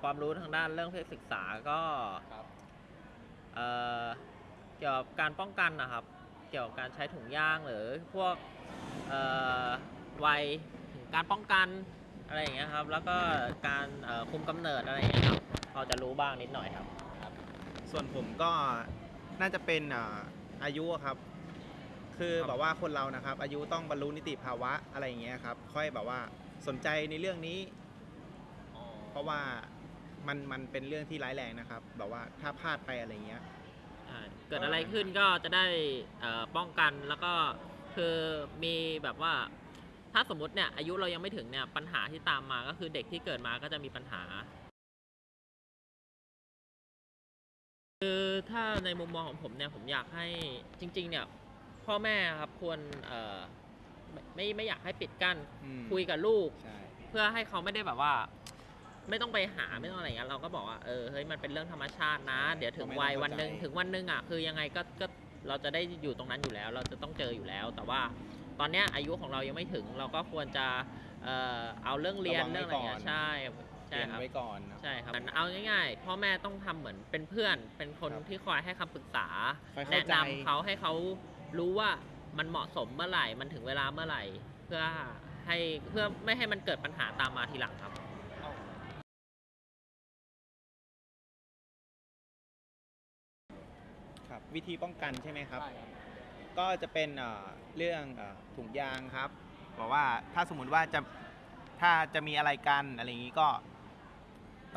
ความรู้ทางด้านเรื่องเพศศึกษาก็ครับเอ่อเกี่ยวกับการป้องกันนะครับ เกี่ยวกับการใช้ถุงยางหรือพวกเอ่อวัยถึงการป้องกันอะไรอย่างเงี้ยครับ แล้วก็การเอ่อคุมกำเนิดอะไรอย่างเงี้ยครับพอจะรู้บ้างนิดหน่อยครับ ส่วนผมก็น่าจะเป็นอ่าอายุอะครับ คือครับ แบบว่าคนเรานะครับ อายุต้องบรรลุนิติภาวะอะไรอย่างเงี้ยครับ ค่อยแบบว่าสนใจในเรื่องนี้ เพราะว่ามันมันเป็นเรื่องที่ร้ายแรงนะครับ แบบว่าถ้าพลาดไปอะไรเงี้ยใช่เกิดอะไรขึ้นก็จะได้เอ่อป้องกันแล้วก็คือมีแบบว่า ถ้าสมมติเนี่ยอายุเรายังไม่ถึงเนี่ยปัญหาที่ตามมาก็คือเด็กที่เกิดมาก็จะมีปัญหา คือถ้าในมุมมองของผมเนี่ยผมอยากให้จริง ๆ เนี่ย พ่อแม่ครับควรเอ่อไม่ไม่ไม่อยากให้ปิดกั้น อืม คุยกับลูก ใช่ เพื่อให้เขาไม่ได้แบบว่า ไม่ต้องไปหาไม่ต้องอะไรอย่างเงี้ยเราก็บอกว่าเออเฮ้ยมันเป็นเรื่องธรรมชาตินะ เดี๋ยวถึงวัยวันหนึ่งถึงวันหนึ่งอะคือยังไงก็ก็เราจะได้อยู่ตรงนั้นอยู่แล้ว เราจะต้องเจออยู่แล้ว แต่ว่าตอนเนี้ยอายุของเรายังไม่ถึงเราก็ควรจะเอ่อเอาเรื่องเรียนเรื่องอะไรอย่างเงี้ยใช่เตใช่รียมครับ ไว้ก่อนนะ ใช่ครับเอาง่ายๆพ่อแม่ต้องทำเหมือนเป็นเพื่อน เป็นคนครับที่คอยให้คำปรึกษา คอยเข้าแนะใจนำเขาให้เขารู้ว่ามันเหมาะสมเมื่อไหร่ มันถึงเวลาเมื่อไหร่ เพื่อให้เพื่อไม่ให้มันเกิดปัญหาตามมาทีหลังครับ วิธีป้องกันใช่ไหมครับ ใช่ครับ ก็จะเป็นเอ่อเรื่องเอ่อถุงยางครับบอกว่าถ้าสมมุติว่าจะถ้าจะมีอะไรกันอะไรอย่างนี้ก็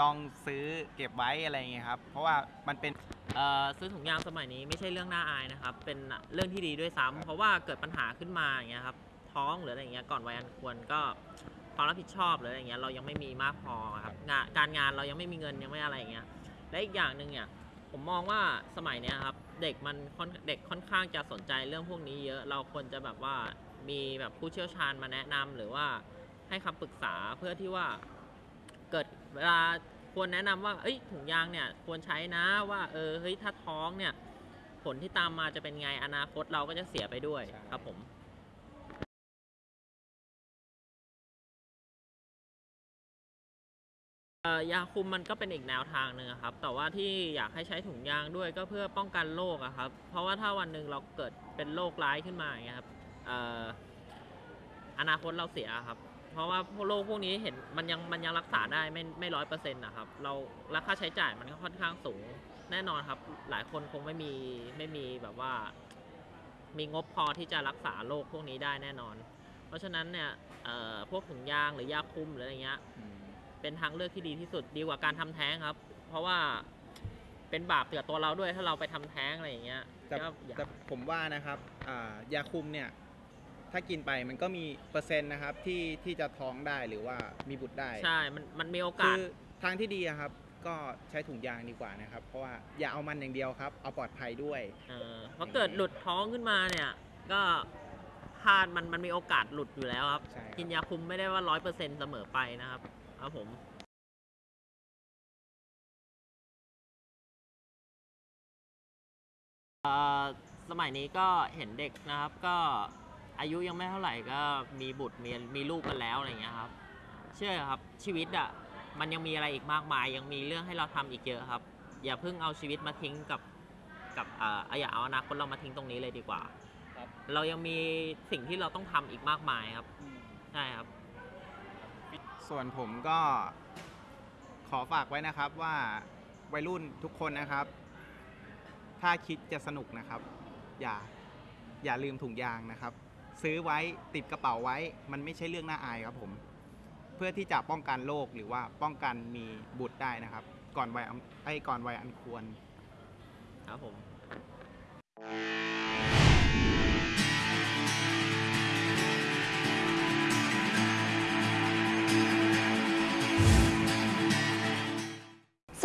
ต้องซื้อเก็บไว้อะไรอย่างเงี้ยครับ เพราะว่ามันเป็น เอ่อซื้อถุงยางสมัยนี้ไม่ใช่เรื่องน่าอายนะครับ เป็นเรื่องที่ดีด้วยซ้ำครับเพราะว่าเกิดปัญหาขึ้นมาอย่างเงี้ยครับ ท้องหรืออะไรอย่างเงี้ยก่อนวัยอันควรก็ความรับผิดชอบหรืออะไรอย่างเงี้ยเรายังไม่มีมากพอครับงานการงานเรายังไม่มีเงินยังไม่อะไรอย่างเงี้ยและอีกอย่างหนึ่งเนี่ยผมมองว่าสมัยเนี้ยครับ เด็กมันเด็กค่อนข้างจะสนใจเรื่องพวกนี้เยอะเราควรจะแบบว่ามีแบบผู้เชี่ยวชาญมาแนะนำหรือว่าให้คำปรึกษาเพื่อที่ว่าเกิดเวลาควรแนะนำว่าเอ้ยถุงยางเนี่ยควรใช้นะว่าเออเฮ้ยถ้าท้องเนี่ยผลที่ตามมาจะเป็นไงอนาคตเราก็จะเสียไปด้วยครับผม ยาคุมมันก็เป็นอีกแนวทางหนึ่งครับ แต่ว่าที่อยากให้ใช้ถุงยางด้วยก็เพื่อป้องกันโรคครับ เพราะว่าถ้าวันหนึ่งเราเกิดเป็นโรคร้ายขึ้นมาอย่างเงี้ยครับอนาคตเราเสียครับ เพราะว่าโรคพวกนี้เห็นมันยังมันยังรักษาได้ไม่ไม่ร้อยเปอร์เซ็นต์นะครับ เราราคาใช้จ่ายมันก็ค่อนข้างสูงแน่นอนครับ หลายคนคงไม่มีไม่มีแบบว่า มีงบพอที่จะรักษาโรคพวกนี้ได้แน่นอน เพราะฉะนั้นเนี่ยพวกถุงยางหรือยาคุมหรืออะไรเงี้ย เป็นทางเลือกที่ดีที่สุดดีกว่าการทำแท้งครับ เพราะว่าเป็นบาปเตือตัวเราด้วยถ้าเราไปทำแท้งอะไรอย่างเงี้ยแต่ก็อย่าแต่ผมว่านะครับอ่ายาคุมเนี่ยถ้ากินไปมันก็มีเปอร์เซ็นต์นะครับที่ที่จะท้องได้หรือว่ามีบุตรได้ ใช่ มันมันมีโอกาคืสอทางที่ดีอะครับ ก็ใช้ถุงยางดีกว่านะครับ เพราะว่าอย่าเอามันอย่างเดียวครับ เอาปลอดภัยด้วยเออเพราะเกิดหลุดท้องขึ้นมาเนี่ยก็พลาดมันมันมีโอกาสหลุดอยู่แล้วครับใช่ครับกินยาคุมไม่ได้ว่าร้อยเปอร์เซ็นต์เสมอไปนะครับ ครับผมเอ่อสมัยนี้ก็เห็นเด็กนะครับ ก็อายุยังไม่เท่าไหร่ก็มีบุตรมีมีลูกกันแล้วอะไรอย่างเงี้ยครับ เชื่อครับชีวิตอะมันยังมีอะไรอีกมากมาย ยังมีเรื่องให้เราทำอีกเยอะครับ อย่าเพิ่งเอาชีวิตมาทิ้งกับกับเอ่ออย่าเอาอนาคตเรามาทิ้งตรงนี้เลยดีกว่าครับเรายังมีสิ่งที่เราต้องทำอีกมากมายครับใช่ครับ ส่วนผมก็ขอฝากไว้นะครับว่าวัยรุ่นทุกคนนะครับ ถ้าคิดจะสนุกนะครับ อย่าอย่าลืมถุงยางนะครับ ซื้อไว้ติดกระเป๋าไว้ มันไม่ใช่เรื่องน่าอายครับผม เพื่อที่จะป้องกันโรคหรือว่าป้องกันมีบุตรได้นะครับ ก่อนวัยอันไอ้ก่อนวัยอันควรครับผม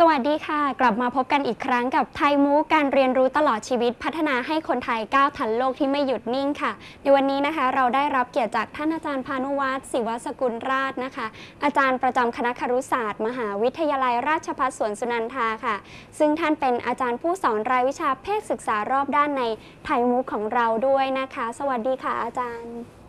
สวัสดีค่ะ กลับมาพบกันอีกครั้งกับไทยมูการเรียนรู้ตลอดชีวิตพัฒนาให้คนไทยก้าวทันโลกที่ไม่หยุดนิ่งค่ะ ในวันนี้นะคะเราได้รับเกียรติจากท่านอาจารย์พานุวัฒน์ศิวสกุลราชนะคะ อาจารย์ประจำคณะครุศาสตร์ มหาวิทยาลัยราชภัฏสวนสุนันทาค่ะ ซึ่งท่านเป็นอาจารย์ผู้สอนรายวิชาเพศศึกษารอบด้านในไทยมูของเราด้วยนะคะ สวัสดีค่ะอาจารย์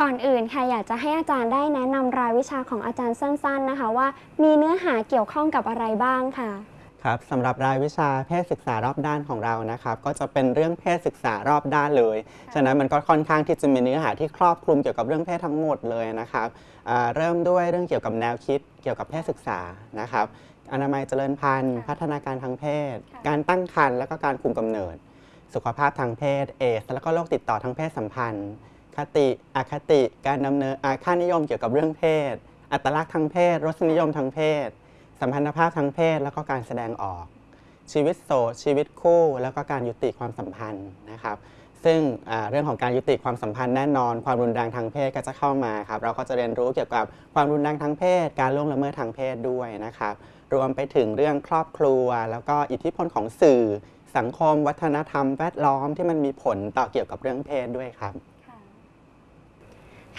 ก่อนอื่นค่ะอยากจะให้อาจารย์ได้แนะนำรายวิชาของอาจารย์สั้นๆนะคะว่า มีเนื้อหาเกี่ยวข้องกับอะไรบ้างค่ะครับสำหรับรายวิชาเพศศึกษารอบด้านของเรานะครับ ก็จะเป็นเรื่องเพศศึกษารอบด้านเลย ฉะนั้นมันก็ค่อนข้างที่จะมีเนื้อหาที่ครอบคลุมเกี่ยวกับเรื่องเพศทั้งหมดเลยนะครับอ่าเริ่มด้วยเรื่องเกี่ยวกับแนวคิดเกี่ยวกับเพศศึกษานะครับ อนามัยเจริญพันธุ์ค่ะพัฒนาการทางเพศค่ะการตั้งครรภ์และก็การคุมกำเนิด สุขภาพทางเพศเอส แล้วก็โรคติดต่อทางเพศสัมพันธ์ คติอคติ การดำเนินค่านิยมเกี่ยวกับเรื่องเพศ อัตลักษณ์ทางเพศ รสนิยมทางเพศ สัมพันธภาพทางเพศ แล้วก็การแสดงออก ชีวิตโสดชีวิตคู่ แล้วก็การยุติความสัมพันธ์นะครับ ซึ่งเรื่องของการยุติความสัมพันธ์แน่นอน ความรุนแรงทางเพศก็จะเข้ามาครับ เราก็จะเรียนรู้เกี่ยวกับความรุนแรงทางเพศ การล่วงละเมิดทางเพศด้วยนะครับ รวมไปถึงเรื่องครอบครัว แล้วก็อิทธิพลของสื่อ สังคม วัฒนธรรม แวดล้อมที่มันมีผลต่อเกี่ยวกับเรื่องเพศด้วยครับ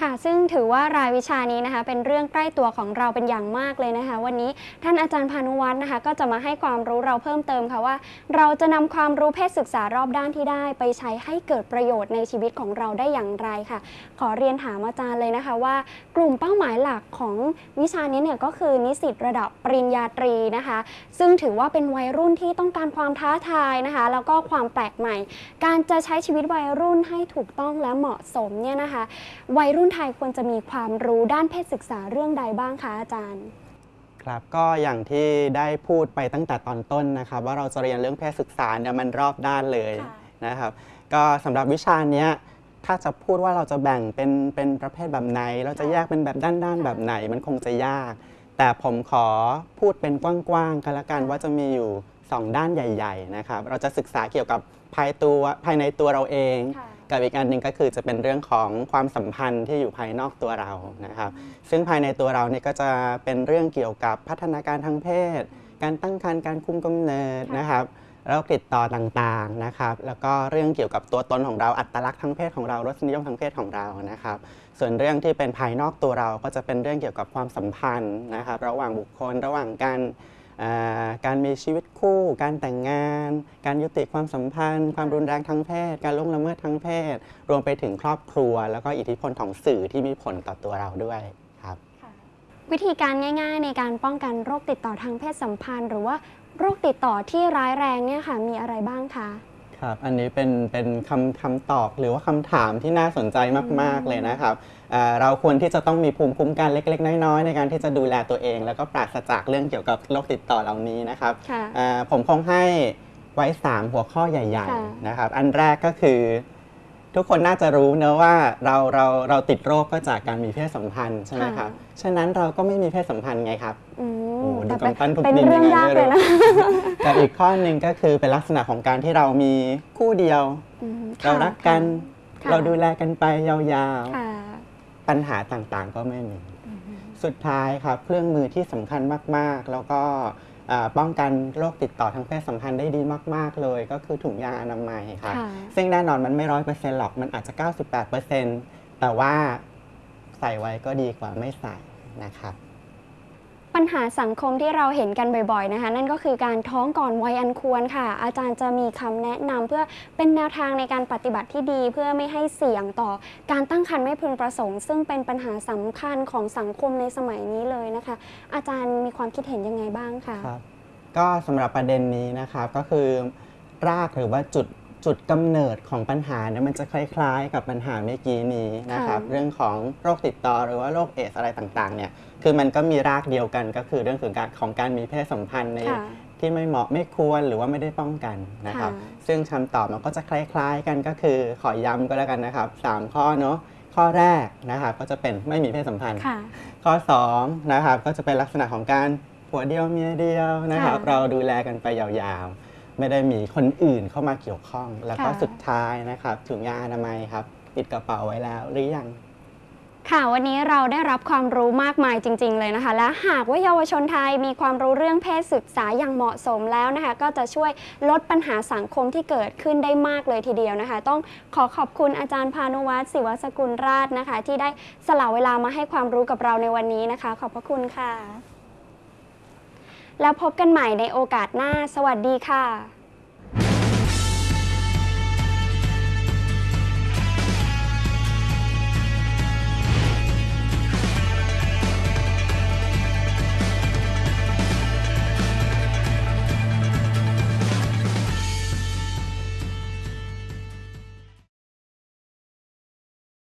ค่ะ ซึ่งถือว่ารายวิชานี้นะคะ เป็นเรื่องใกล้ตัวของเราเป็นอย่างมากเลยนะคะ วันนี้ท่านอาจารย์พานุวัฒน์นะคะ ก็จะมาให้ความรู้เราเพิ่มเติมค่ะว่า เราจะนำความรู้เพศศึกษารอบด้านที่ได้ ไปใช้ให้เกิดประโยชน์ในชีวิตของเราได้อย่างไรค่ะ ขอเรียนถามอาจารย์เลยนะคะว่า กลุ่มเป้าหมายหลักของวิชานี้เนี่ยก็คือนิสิตระดับปริญญาตรีนะคะ ซึ่งถือว่าเป็นวัยรุ่นที่ต้องการความท้าทายนะคะ แล้วก็ความแปลกใหม่ การจะใช้ชีวิตวัยรุ่นให้ถูกต้องและเหมาะสมเนี่ยนะคะ วัยรุ่นไทยควรจะมีความรู้ด้านเพศศึกษาเรื่องใดบ้างคะอาจารย์ ครับก็อย่างที่ได้พูดไปตั้งแต่ตอนต้นนะครับ ว่าเราจะเรียนเรื่องเพศศึกษาเนี่ยมันรอบด้านเลยค่ะนะครับ ก็สำหรับวิชาเนี้ยถ้าจะพูดว่าเราจะแบ่งเป็นเป็นประเภทแบบไหน เราจะแยกเป็นแบบด้านๆแบบไหน มันคงจะยาก แต่ผมขอพูดเป็นกว้างๆกันละกันว่าจะมีอยู่ 2 ด้านใหญ่ ๆ นะครับ เราจะศึกษาเกี่ยวกับภายตัวภายในตัวเราเองค่ะ กับอีกอันหนึ่งก็คือจะเป็นเรื่องของความสัมพันธ์ที่อยู่ภายนอกตัวเรานะครับ ซึ่งภายในตัวเราเนี่ยก็จะเป็นเรื่องเกี่ยวกับพัฒนาการทางเพศ การตั้งครรภ์การคุมกำเนิดนะครับโรคติดต่อต่างๆนะครับ แล้วก็เรื่องเกี่ยวกับตัวตนของเราอัตลักษณ์ทางเพศของเรารสนิยมทางเพศของเรานะครับ ส่วนเรื่องที่เป็นภายนอกตัวเราก็จะเป็นเรื่องเกี่ยวกับความสัมพันธ์นะครับ ระหว่างบุคคลระหว่างการอ่า การมีชีวิตคู่ การแต่งงาน การยุติความสัมพันธ์ ความรุนแรงทางเพศ การล่วงละเมิดทางเพศ รวมไปถึงครอบครัว แล้วก็อิทธิพลของสื่อที่มีผลต่อตัวเราด้วยครับวิธีการง่ายๆ ในการป้องกันโรคติดต่อทางเพศสัมพันธ์ หรือว่าโรคติดต่อที่ร้ายแรงเนี่ยค่ะมีอะไรบ้างคะครับอันนี้เป็นเป็นคำคำตอบหรือว่าคำถามที่น่าสนใจมาก ๆเลยนะครับ เอ่อเราควรที่จะต้องมีภูมิคุ้มกันเล็ก ๆ น้อยๆในการที่จะดูแลตัวเอง แล้วก็ปราศจากเรื่องเกี่ยวกับโรคติดต่อเหล่านี้นะครับค่ะเอ่อผมคงให้ไว้ 3 หัวข้อใหญ่ค่ะๆนะครับ อันแรกก็คือ ทุกคนน่าจะรู้เนอะว่าเราเราเราติดโรคก็จากการมีเพศสัมพันธ์ใช่ไหมครับ ฉะนั้นเราก็ไม่มีเพศสัมพันธ์ไงครับอืโอ้มดูแต่เป็นกำปั้นทุบเป็นดินเรื่องยังไงยากไม่เลยรู้นะกับอีกข้อหนึ่งก็คือเป็นลักษณะของการที่เรามีคู่เดียวอืมเราค่ะรักกันค่ะเราดูแลกันไปยาวค่ะๆ ปัญหาต่างๆ ก็ไม่มี สุดท้ายครับเครื่องมือที่สำคัญมากๆ แล้วก็อ่าป้องกันโรคติดต่อทางเพศสัมพันธ์ได้ดีมาก ๆ เลย ก็คือถุงยางอนามัยครับค่ะ ซึ่งแน่นอนมันไม่ร้อยเปอร์เซ็นต์หรอกมันอาจจะ 98%แต่ว่าใส่ไว้ก็ดีกว่าไม่ใส่นะครับ ปัญหาสังคมที่เราเห็นกันบ่อยๆนะคะ นั่นก็คือการท้องก่อนวัยอันควรค่ะ อาจารย์จะมีคำแนะนำเพื่อเป็นแนวทางในการปฏิบัติที่ดี เพื่อไม่ให้เสี่ยงต่อการตั้งครรภ์ไม่พึงประสงค์ ซึ่งเป็นปัญหาสำคัญของสังคมในสมัยนี้เลยนะคะ อาจารย์มีความคิดเห็นยังไงบ้างคะครับก็สำหรับประเด็นนี้นะครับก็คือรากหรือว่าจุด จุดกำเนิดของปัญหาเนี่ยมันจะคล้าย ๆ กับปัญหาเมื่อกี้นี้นะครับค่ะเรื่องของโรคติดต่อหรือว่าโรคเอดสอะไรต่างๆเนี่ยคือมันก็มีรากเดียวกันก็คือเรื่องของการของการมีเพศสัมพันธ์ในค่ะที่ไม่เหมาะไม่ควรหรือว่าไม่ได้ป้องกันนะครับค่ะซึ่งคำตอบมันก็จะคล้ายๆกันก็คือขอย้ำก็แล้วกันนะครับสามข้อเนาะข้อแรกนะครับก็จะเป็นไม่มีเพศสัมพันธ์ค่ะข้อ2นะครับก็จะเป็นลักษณะของการผัวเดียวเมียเดียวนะครับค่ะเราดูแลกันไปยาวๆ ไม่ได้มีคนอื่นเข้ามาเกี่ยวข้อง แล้วก็ค่ะ สุดท้ายนะครับถุงยางอนามัยครับติดกระเป๋าไว้แล้วหรือยัง ค่ะวันนี้เราได้รับความรู้มากมายจริง ๆ เลยนะคะ และหากว่าเยาวชนไทยมีความรู้เรื่องเพศศึกษาอย่างเหมาะสมแล้วนะคะ ก็จะช่วยลดปัญหาสังคมที่เกิดขึ้นได้มากเลยทีเดียวนะคะ ต้องขอขอบคุณอาจารย์พานุวัฒน์ศิวสกุลราชนะคะ ที่ได้สละเวลามาให้ความรู้กับเราในวันนี้นะคะ ขอบพระคุณค่ะ แล้วพบกันใหม่ในโอกาสหน้า สวัสดีค่ะ